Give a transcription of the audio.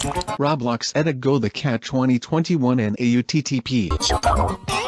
Roblox Edit Go the Cat 2021 and AUTTP